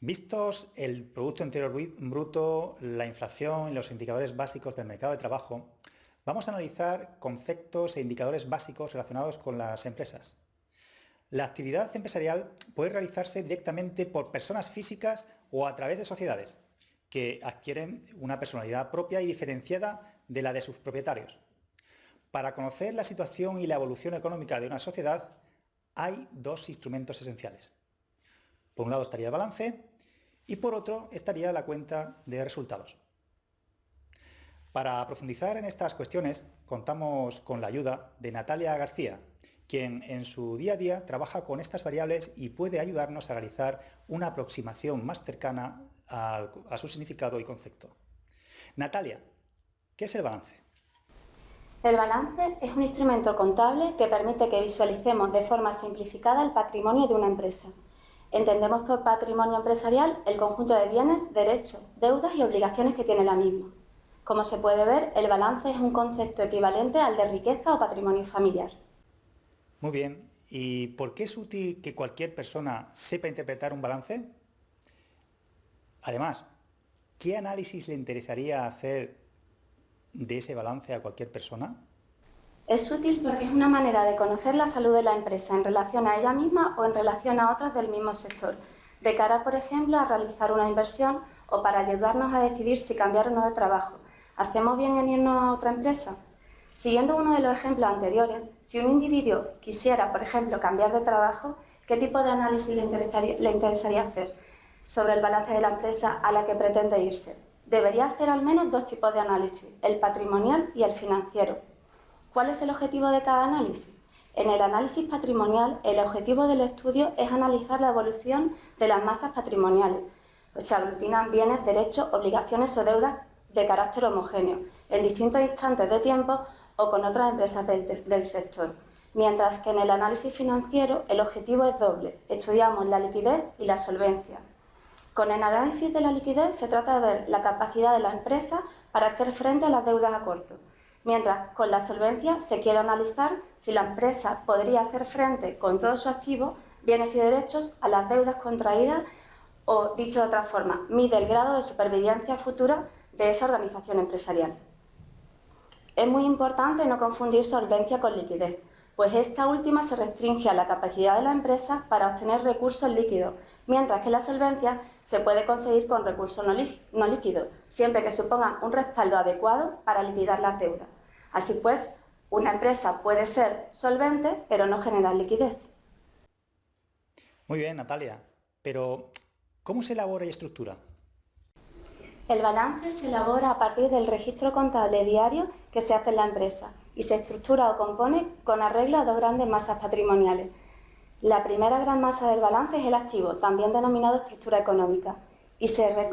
Vistos el Producto Interior Bruto, la inflación y los indicadores básicos del mercado de trabajo, vamos a analizar conceptos e indicadores básicos relacionados con las empresas. La actividad empresarial puede realizarse directamente por personas físicas o a través de sociedades que adquieren una personalidad propia y diferenciada de la de sus propietarios. Para conocer la situación y la evolución económica de una sociedad hay dos instrumentos esenciales. Por un lado estaría el balance y por otro estaría la cuenta de resultados. Para profundizar en estas cuestiones contamos con la ayuda de Natalia García, quien en su día a día trabaja con estas variables y puede ayudarnos a realizar una aproximación más cercana a, a su significado y concepto. Natalia, ¿qué es el balance? El balance es un instrumento contable que permite que visualicemos de forma simplificada el patrimonio de una empresa. Entendemos por patrimonio empresarial el conjunto de bienes, derechos, deudas y obligaciones que tiene la misma. Como se puede ver, el balance es un concepto equivalente al de riqueza o patrimonio familiar. Muy bien. ¿Y por qué es útil que cualquier persona sepa interpretar un balance? Además, ¿qué análisis le interesaría hacer de ese balance a cualquier persona? Es útil porque es una manera de conocer la salud de la empresa en relación a ella misma o en relación a otras del mismo sector, de cara, por ejemplo, a realizar una inversión o para ayudarnos a decidir si cambiar o no de trabajo. ¿Hacemos bien en irnos a otra empresa? Siguiendo uno de los ejemplos anteriores, si un individuo quisiera, por ejemplo, cambiar de trabajo, ¿qué tipo de análisis le interesaría, le interesaría hacer sobre el balance de la empresa a la que pretende irse? Debería hacer al menos dos tipos de análisis, el patrimonial y el financiero, ¿Cuál es el objetivo de cada análisis? En el análisis patrimonial, el objetivo del estudio es analizar la evolución de las masas patrimoniales. Se aglutinan bienes, derechos, obligaciones o deudas de carácter homogéneo, en distintos instantes de tiempo o con otras empresas del, del sector. Mientras que en el análisis financiero el objetivo es doble, estudiamos la liquidez y la solvencia. Con el análisis de la liquidez se trata de ver la capacidad de la empresa para hacer frente a las deudas a corto mientras con la solvencia se quiere analizar si la empresa podría hacer frente con todo su activo, bienes y derechos a las deudas contraídas o, dicho de otra forma, mide el grado de supervivencia futura de esa organización empresarial. Es muy importante no confundir solvencia con liquidez, pues esta última se restringe a la capacidad de la empresa para obtener recursos líquidos, mientras que la solvencia se puede conseguir con recursos no, líquidos, siempre que supongan un respaldo adecuado para liquidar las deudas. Así pues, una empresa puede ser solvente, pero no generar liquidez. Muy bien, Natalia. Pero, ¿cómo se elabora y estructura? El balance se elabora a partir del registro contable diario que se hace en la empresa y se estructura o compone con arreglo a dos grandes masas patrimoniales. La primera gran masa del balance es el activo, también denominado estructura económica, y,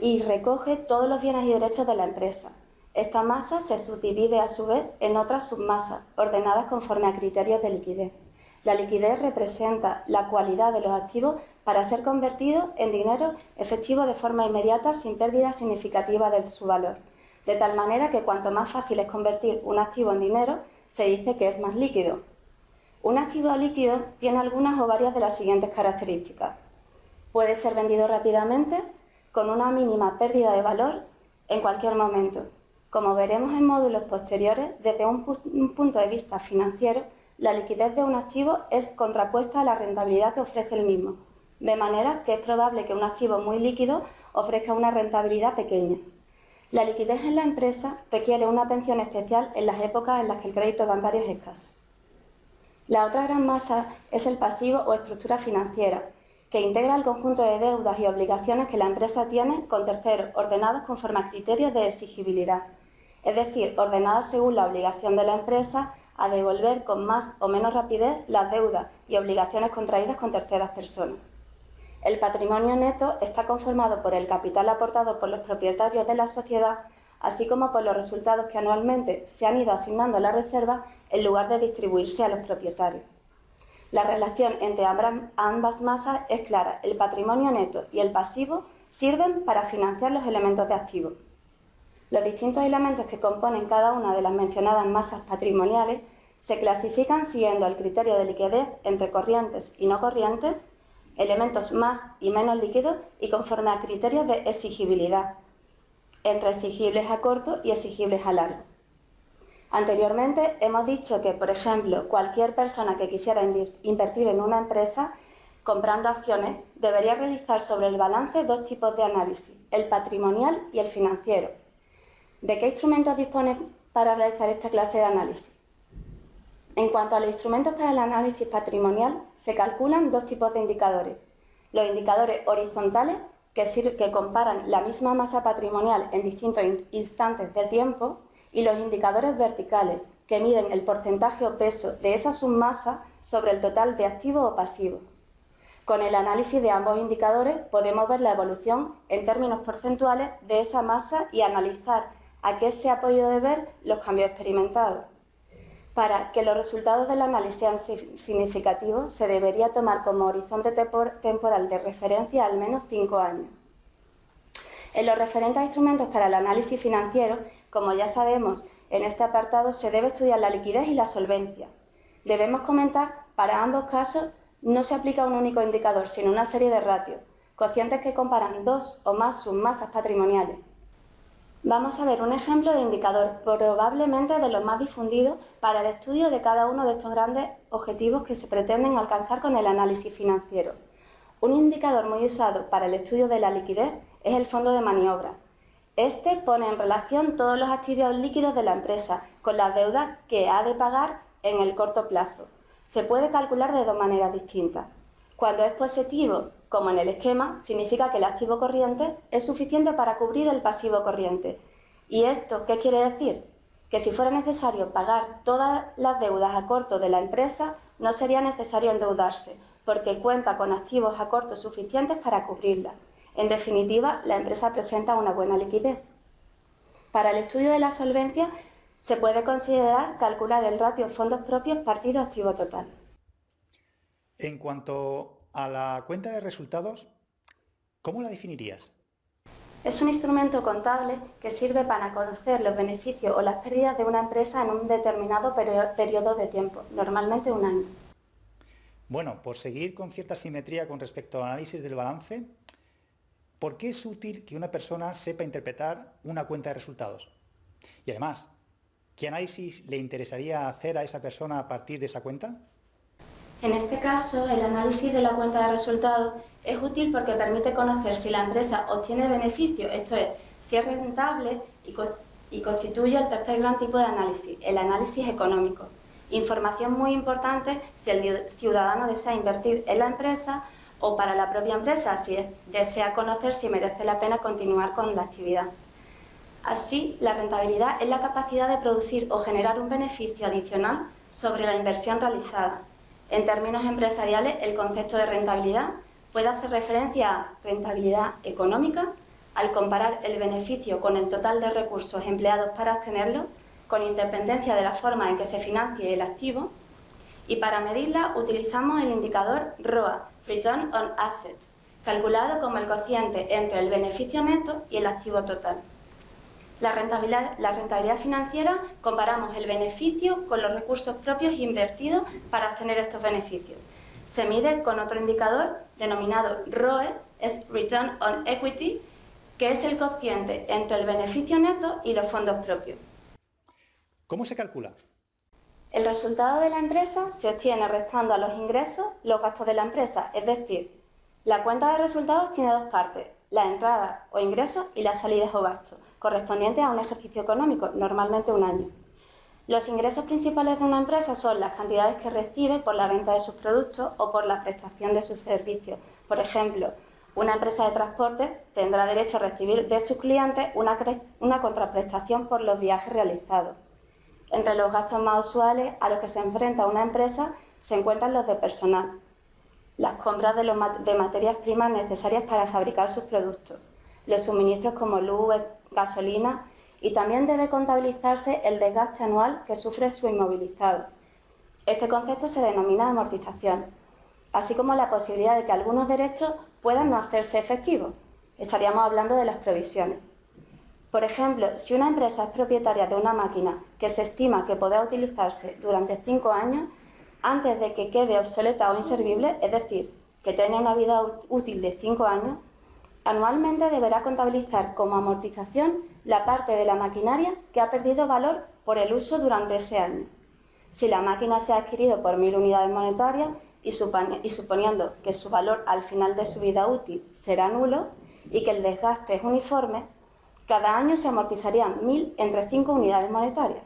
y recoge todos los bienes y derechos de la empresa, esta masa se subdivide a su vez en otras submasas, ordenadas conforme a criterios de liquidez. La liquidez representa la cualidad de los activos para ser convertidos en dinero efectivo de forma inmediata sin pérdida significativa de su valor, de tal manera que cuanto más fácil es convertir un activo en dinero, se dice que es más líquido. Un activo líquido tiene algunas o varias de las siguientes características. Puede ser vendido rápidamente, con una mínima pérdida de valor en cualquier momento, como veremos en módulos posteriores, desde un, punto de vista financiero, la liquidez de un activo es contrapuesta a la rentabilidad que ofrece el mismo, de manera que es probable que un activo muy líquido ofrezca una rentabilidad pequeña. La liquidez en la empresa requiere una atención especial en las épocas en las que el crédito bancario es escaso. La otra gran masa es el pasivo o estructura financiera, que integra el conjunto de deudas y obligaciones que la empresa tiene con terceros ordenados conforme a criterios de exigibilidad es decir, ordenadas según la obligación de la empresa a devolver con más o menos rapidez las deudas y obligaciones contraídas con terceras personas. El patrimonio neto está conformado por el capital aportado por los propietarios de la sociedad, así como por los resultados que anualmente se han ido asignando a la reserva en lugar de distribuirse a los propietarios. La relación entre ambas masas es clara. El patrimonio neto y el pasivo sirven para financiar los elementos de activo. Los distintos elementos que componen cada una de las mencionadas masas patrimoniales se clasifican siguiendo el criterio de liquidez entre corrientes y no corrientes elementos más y menos líquidos y conforme a criterios de exigibilidad, entre exigibles a corto y exigibles a largo. Anteriormente hemos dicho que, por ejemplo, cualquier persona que quisiera invertir en una empresa comprando acciones debería realizar sobre el balance dos tipos de análisis, el patrimonial y el financiero. ¿De qué instrumentos dispone para realizar esta clase de análisis? En cuanto a los instrumentos para el análisis patrimonial, se calculan dos tipos de indicadores. Los indicadores horizontales, que, que comparan la misma masa patrimonial en distintos instantes del tiempo, y los indicadores verticales, que miden el porcentaje o peso de esa submasa sobre el total de activos o pasivos. Con el análisis de ambos indicadores podemos ver la evolución en términos porcentuales de esa masa y analizar a qué se ha podido deber los cambios experimentados. Para que los resultados del análisis sean significativos, se debería tomar como horizonte temporal de referencia al menos cinco años. En los referentes a instrumentos para el análisis financiero, como ya sabemos, en este apartado se debe estudiar la liquidez y la solvencia. Debemos comentar, para ambos casos, no se aplica un único indicador, sino una serie de ratios, cocientes que comparan dos o más submasas patrimoniales. Vamos a ver un ejemplo de indicador, probablemente de los más difundidos para el estudio de cada uno de estos grandes objetivos que se pretenden alcanzar con el análisis financiero. Un indicador muy usado para el estudio de la liquidez es el fondo de maniobra, este pone en relación todos los activos líquidos de la empresa con las deudas que ha de pagar en el corto plazo. Se puede calcular de dos maneras distintas. Cuando es positivo, como en el esquema, significa que el activo corriente es suficiente para cubrir el pasivo corriente. ¿Y esto qué quiere decir? Que si fuera necesario pagar todas las deudas a corto de la empresa, no sería necesario endeudarse, porque cuenta con activos a corto suficientes para cubrirlas. En definitiva, la empresa presenta una buena liquidez. Para el estudio de la solvencia, se puede considerar calcular el ratio fondos propios partido activo total. En cuanto a la cuenta de resultados, ¿cómo la definirías? Es un instrumento contable que sirve para conocer los beneficios o las pérdidas de una empresa en un determinado periodo de tiempo, normalmente un año. Bueno, por seguir con cierta simetría con respecto al análisis del balance, ¿Por qué es útil que una persona sepa interpretar una cuenta de resultados? Y además, ¿qué análisis le interesaría hacer a esa persona a partir de esa cuenta? En este caso, el análisis de la cuenta de resultados es útil porque permite conocer si la empresa obtiene beneficio, esto es, si es rentable y constituye el tercer gran tipo de análisis, el análisis económico. Información muy importante si el ciudadano desea invertir en la empresa o para la propia empresa si desea conocer si merece la pena continuar con la actividad. Así, la rentabilidad es la capacidad de producir o generar un beneficio adicional sobre la inversión realizada. En términos empresariales, el concepto de rentabilidad puede hacer referencia a rentabilidad económica al comparar el beneficio con el total de recursos empleados para obtenerlo, con independencia de la forma en que se financie el activo, y para medirla utilizamos el indicador ROA, Return on Asset, calculado como el cociente entre el beneficio neto y el activo total. La rentabilidad, la rentabilidad financiera comparamos el beneficio con los recursos propios invertidos para obtener estos beneficios. Se mide con otro indicador denominado ROE, es Return on Equity, que es el cociente entre el beneficio neto y los fondos propios. ¿Cómo se calcula? El resultado de la empresa se obtiene restando a los ingresos los gastos de la empresa, es decir, la cuenta de resultados tiene dos partes, la entrada o ingresos y las salidas o gastos, correspondientes a un ejercicio económico, normalmente un año. Los ingresos principales de una empresa son las cantidades que recibe por la venta de sus productos o por la prestación de sus servicios. Por ejemplo, una empresa de transporte tendrá derecho a recibir de sus clientes una, una contraprestación por los viajes realizados. Entre los gastos más usuales a los que se enfrenta una empresa se encuentran los de personal, las compras de, materias primas necesarias para fabricar sus productos, los suministros como luz, gasolina y también debe contabilizarse el desgaste anual que sufre su inmovilizado. Este concepto se denomina amortización, así como la posibilidad de que algunos derechos puedan no hacerse efectivos. Estaríamos hablando de las provisiones. Por ejemplo, si una empresa es propietaria de una máquina que se estima que podrá utilizarse durante cinco años, antes de que quede obsoleta o inservible, es decir, que tiene una vida útil de 5 años, anualmente deberá contabilizar como amortización la parte de la maquinaria que ha perdido valor por el uso durante ese año. Si la máquina se ha adquirido por mil unidades monetarias y, suponiendo que su valor al final de su vida útil será nulo y que el desgaste es uniforme, cada año se amortizarían mil entre cinco unidades monetarias.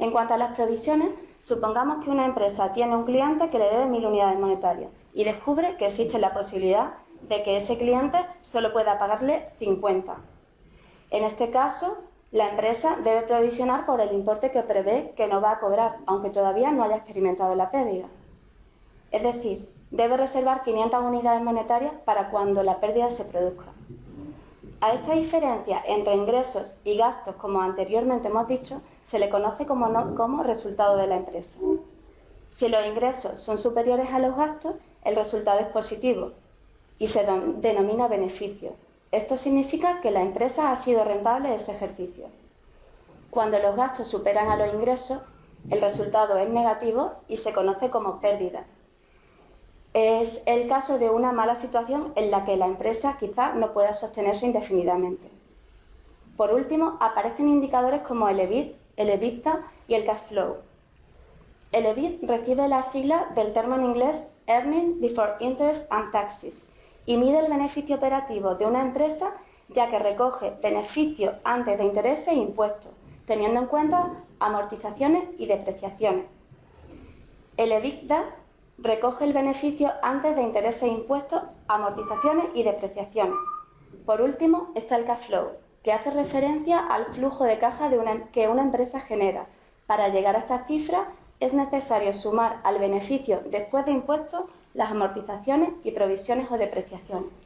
En cuanto a las provisiones, supongamos que una empresa tiene un cliente que le debe mil unidades monetarias y descubre que existe la posibilidad de que ese cliente solo pueda pagarle 50. En este caso, la empresa debe provisionar por el importe que prevé que no va a cobrar, aunque todavía no haya experimentado la pérdida. Es decir, debe reservar 500 unidades monetarias para cuando la pérdida se produzca. A esta diferencia entre ingresos y gastos, como anteriormente hemos dicho, se le conoce como, resultado de la empresa. Si los ingresos son superiores a los gastos, el resultado es positivo y se denomina beneficio. Esto significa que la empresa ha sido rentable ese ejercicio. Cuando los gastos superan a los ingresos, el resultado es negativo y se conoce como pérdida. Es el caso de una mala situación en la que la empresa quizá no pueda sostenerse indefinidamente. Por último, aparecen indicadores como el EBIT, el EBITDA y el cash flow. El EBIT recibe la sigla del término inglés Earning Before Interest and Taxes y mide el beneficio operativo de una empresa ya que recoge beneficio antes de intereses e impuestos, teniendo en cuenta amortizaciones y depreciaciones. El EBITDA recoge el beneficio antes de intereses e impuestos, amortizaciones y depreciaciones. Por último está el cash flow, que hace referencia al flujo de caja que una empresa genera. Para llegar a esta cifra es necesario sumar al beneficio después de impuestos las amortizaciones y provisiones o depreciaciones.